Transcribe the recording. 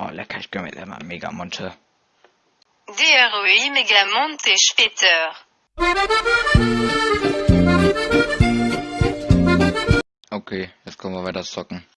Oh, lecker, ich gönne mir immer Megamonte. DROI Megamonte später. Okay, jetzt können wir weiter zocken.